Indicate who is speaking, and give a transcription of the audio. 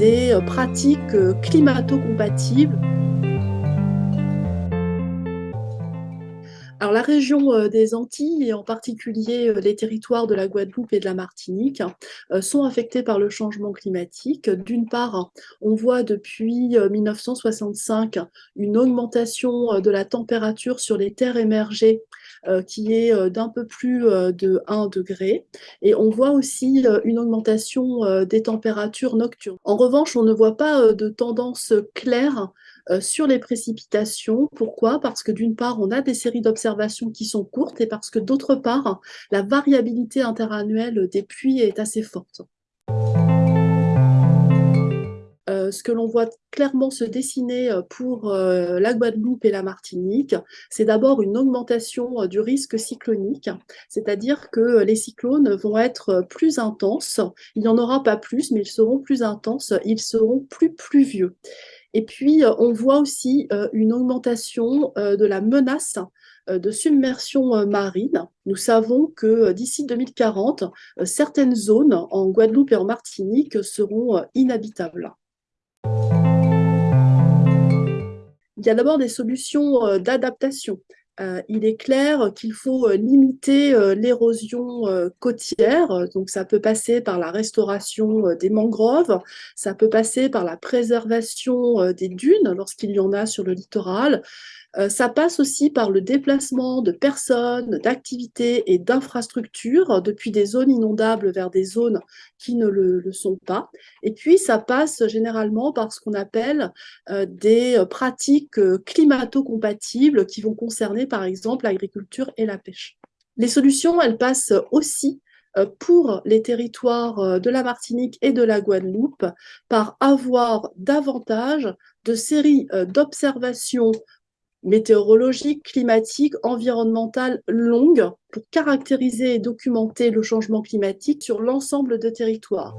Speaker 1: des pratiques climato-compatibles Alors la région euh, des Antilles, et en particulier euh, les territoires de la Guadeloupe et de la Martinique, euh, sont affectés par le changement climatique. D'une part, on voit depuis 1965 une augmentation de la température sur les terres émergées qui est d'un peu plus de 1 degré. Et on voit aussi une augmentation des températures nocturnes. En revanche, on ne voit pas de tendance claire euh, sur les précipitations. Pourquoi? Parce que d'une part, on a des séries d'observations qui sont courtes et parce que d'autre part, la variabilité interannuelle des pluies est assez forte. Ce que l'on voit clairement se dessiner euh, pour la Guadeloupe et la Martinique, c'est d'abord une augmentation du risque cyclonique, c'est-à-dire que les cyclones vont être plus intenses. Il n'y en aura pas plus, mais ils seront plus intenses, ils seront plus pluvieux. Et puis, euh, on voit aussi euh, une augmentation euh, de la menace de submersion marine. Nous savons que d'ici 2040, certaines zones en Guadeloupe et en Martinique seront inhabitables. Il y a d'abord des solutions d'adaptation. Euh, il est clair qu'il faut euh, limiter euh, l'érosion côtière. Donc, ça peut passer par la restauration des mangroves, ça peut passer par la préservation des dunes lorsqu'il y en a sur le littoral, ça passe aussi par le déplacement de personnes, d'activités et d'infrastructures depuis des zones inondables vers des zones qui ne le, sont pas. Et puis, ça passe généralement par ce qu'on appelle des pratiques climato-compatibles qui vont concerner, par exemple, l'agriculture et la pêche. Les solutions, elles passent aussi pour les territoires de la Martinique et de la Guadeloupe par avoir davantage de séries d'observations météorologique, climatique, environnementale longue pour caractériser et documenter le changement climatique sur l'ensemble de territoires.